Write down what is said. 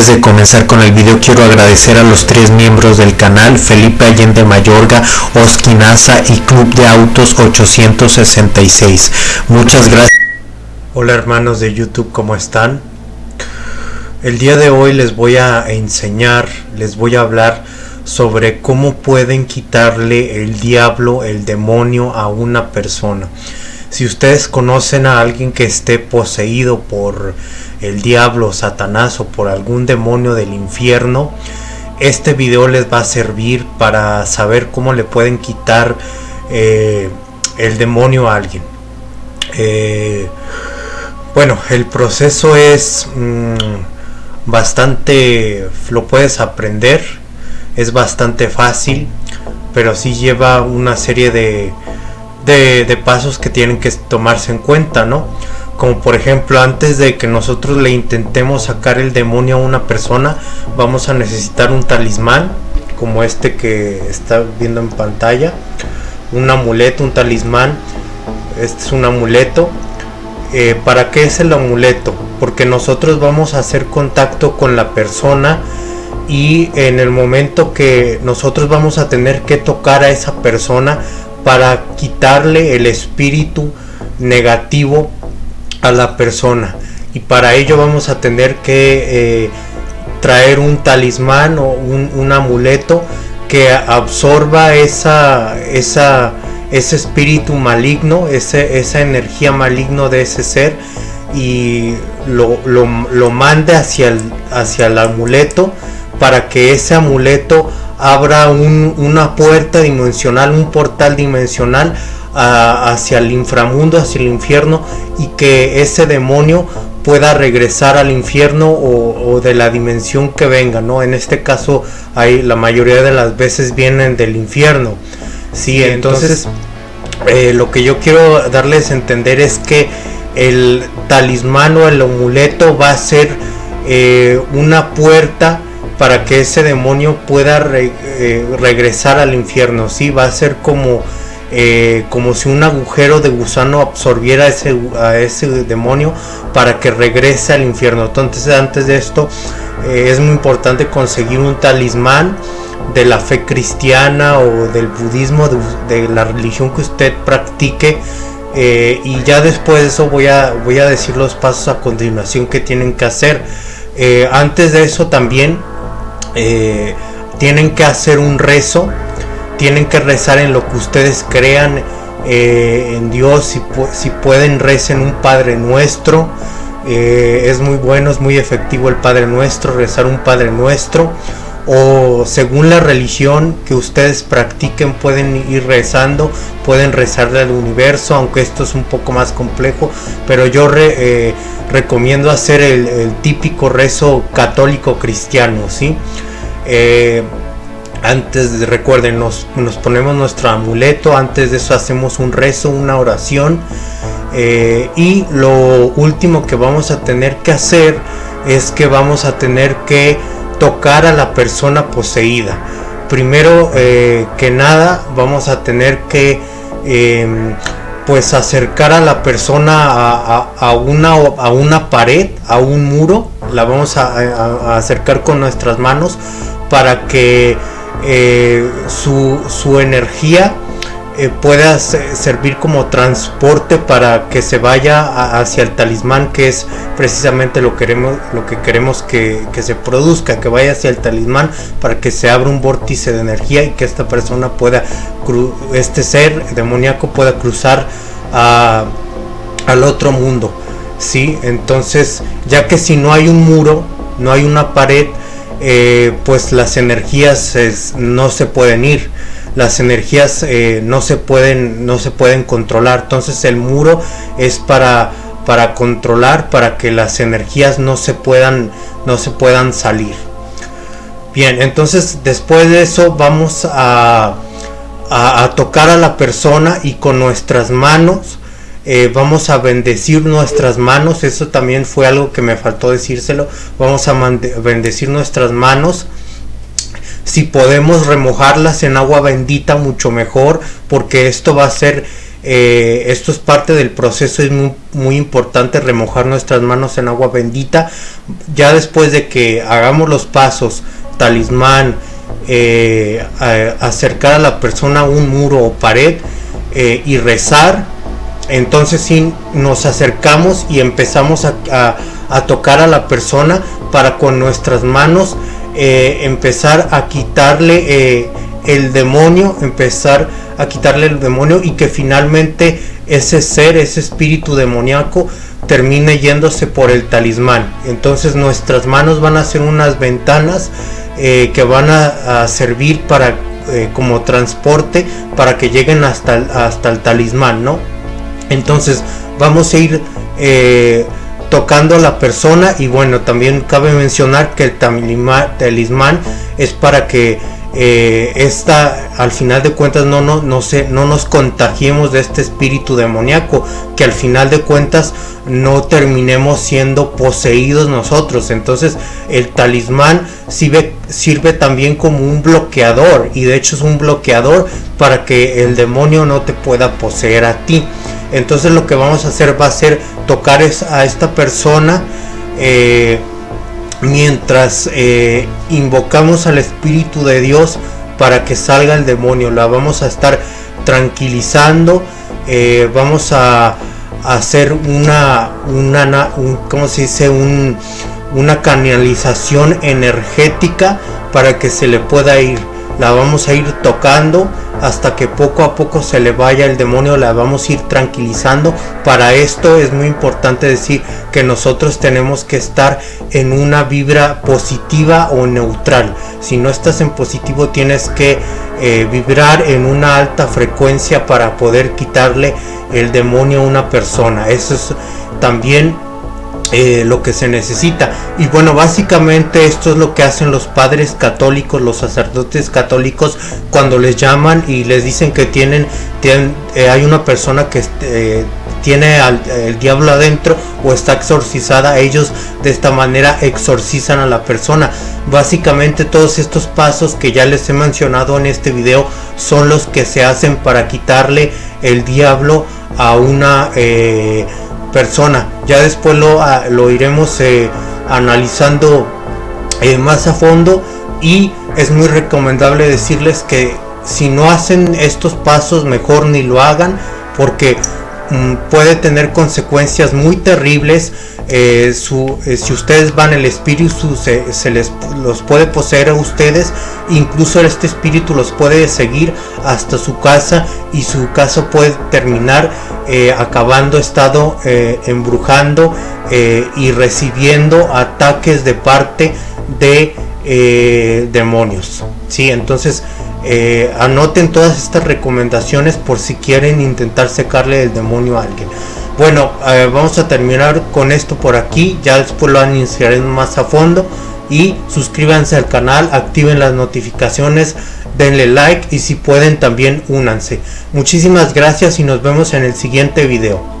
antes de comenzar con el video quiero agradecer a los tres miembros del canal, Felipe Allende Mayorga, Oskinaza y Club de Autos 866. Muchas gracias. Hola hermanos de YouTube, ¿cómo están? El día de hoy les voy a enseñar, les voy a hablar sobre cómo pueden quitarle el diablo, el demonio a una persona. Si ustedes conocen a alguien que esté poseído por el diablo, Satanás o por algún demonio del infierno, este video les va a servir para saber cómo le pueden quitar eh, el demonio a alguien. Eh, bueno, el proceso es mm, bastante, lo puedes aprender, es bastante fácil, pero sí lleva una serie de, de, de pasos que tienen que tomarse en cuenta, ¿no? Como por ejemplo antes de que nosotros le intentemos sacar el demonio a una persona vamos a necesitar un talismán como este que está viendo en pantalla. Un amuleto un talismán. Este es un amuleto. Eh, para qué es el amuleto porque nosotros vamos a hacer contacto con la persona y en el momento que nosotros vamos a tener que tocar a esa persona para quitarle el espíritu negativo a la persona. Y para ello vamos a tener que eh, traer un talismán o un, amuleto que absorba esa, esa, ese espíritu maligno, ese, esa energía maligno de ese ser y lo, lo, mande hacia el, hacia el amuleto para que ese amuleto abra una puerta dimensional, un portal dimensional hacia el inframundo, hacia el infierno y que ese demonio pueda regresar al infierno o, de la dimensión que venga, ¿no? En este caso, hay, la mayoría de las veces vienen del infierno. Sí, entonces, eh, lo que yo quiero darles a entender es que el talismán o el amuleto va a ser eh, una puerta para que ese demonio pueda eh, regresar al infierno, ¿sí? Va a ser como eh, como si un agujero de gusano absorbiera ese, a ese demonio para que regrese al infierno. Entonces antes de esto eh, es muy importante conseguir un talismán de la fe cristiana o del budismo, de, la religión que usted practique. Eh, y ya después de eso voy a, voy a decir los pasos a continuación que tienen que hacer. antes de eso también tienen que hacer un rezo tienen que rezar en lo que ustedes crean eh, en Dios, si, si, pueden recen un Padre Nuestro, eh, es muy bueno, es muy efectivo el Padre Nuestro, rezar un Padre Nuestro, o según la religión que ustedes practiquen pueden ir rezando, pueden rezarle al universo, aunque esto es un poco más complejo, pero yo eh, recomiendo hacer el, típico rezo católico cristiano, ¿sí? Antes recuerden nos, ponemos nuestro amuleto antes de eso hacemos un rezo una oración eh, y lo último que vamos a tener que hacer es que vamos a tener que tocar a la persona poseída. Primero eh, que nada vamos a tener que em, pues acercar a la persona a, una, a una pared a un muro la vamos a acercar con nuestras manos para que eh, su, su, energía eh, pueda servir como transporte para que se vaya hacia el talismán que es precisamente lo, queremos, lo que queremos que, se produzca, que vaya hacia el talismán para que se abra un vórtice de energía y que esta persona pueda, este ser demoníaco pueda cruzar al otro mundo. ¿sí? Entonces, ya que si no hay un muro, no hay una pared, eh, pues las energías no se pueden ir las energías eh, no se pueden no se pueden controlar. Entonces el muro es para para controlar para que las energías no se puedan no se puedan salir. Bien entonces después de eso vamos a, a tocar a la persona y con nuestras manos eh, vamos a bendecir nuestras manos, eso también fue algo que me faltó decírselo, vamos a bendecir nuestras manos. Si podemos remojarlas en agua bendita mucho mejor porque esto va a ser eh, esto es parte del proceso, es muy, importante remojar nuestras manos en agua bendita. Ya después de que hagamos los pasos, talismán, eh, acercar a la persona a un muro o pared y rezar, entonces sí nos acercamos y empezamos a, tocar a la persona para con nuestras manos empezar a quitarle el demonio, empezar a quitarle el demonio y que finalmente ese ser, ese espíritu demoníaco termine yéndose por el talismán. Entonces nuestras manos van a ser unas ventanas eh, que van a, servir para eh, como transporte para que lleguen hasta hasta el talismán, ¿no? Entonces vamos a ir eh, tocando a la persona y bueno, también cabe mencionar que el talismán es para que eh, esta al final de cuentas no, no, no, se, no nos contagiemos de este espíritu demoníaco que al final de cuentas no terminemos siendo poseídos nosotros. Entonces el talismán sirve, sirve también como un bloqueador y de hecho es un bloqueador para que el demonio no te pueda poseer a ti entonces lo que vamos a hacer va a ser tocar a esta persona eh, mientras eh, invocamos al Espíritu de Dios para que salga el demonio. La vamos a estar tranquilizando, eh, vamos a, hacer una, una ¿cómo se dice? una canalización energética para que se le pueda ir. La vamos a ir tocando hasta que poco a poco se le vaya el demonio, la vamos a ir tranquilizando. Para esto es muy importante decir que nosotros tenemos que estar en una vibra positiva o neutral. Si no estás en positivo tienes que eh, vibrar en una alta frecuencia para poder quitarle el demonio a una persona. Eso es también eh, lo que se necesita. Y bueno, básicamente esto es lo que hacen los padres católicos, los sacerdotes católicos, cuando les llaman y les dicen que tienen, tienen eh, hay una persona que eh, tiene al, el diablo adentro o está exorcizada, ellos de esta manera exorcizan a la persona. Básicamente todos estos pasos que ya les he mencionado en este video son los que se hacen para quitarle el diablo a una persona. Ya después lo, ah, lo iremos eh, analizando eh, más a fondo y es muy recomendable decirles que si no hacen estos pasos mejor ni lo hagan porque puede tener consecuencias muy terribles eh, su, eh, si ustedes van el espíritu se, les los puede poseer a ustedes incluso este espíritu los puede seguir hasta su casa y su casa puede terminar eh, acabando estado embrujando y recibiendo ataques de parte de demonios. Sí entonces anoten todas estas recomendaciones por si quieren intentar secarle el demonio a alguien bueno, eh, vamos a terminar con esto por aquí. Ya después lo anunciaré más a fondo. Y suscríbanse al canal, activen las notificaciones, denle like y si pueden también únanse. Muchísimas gracias y nos vemos en el siguiente video.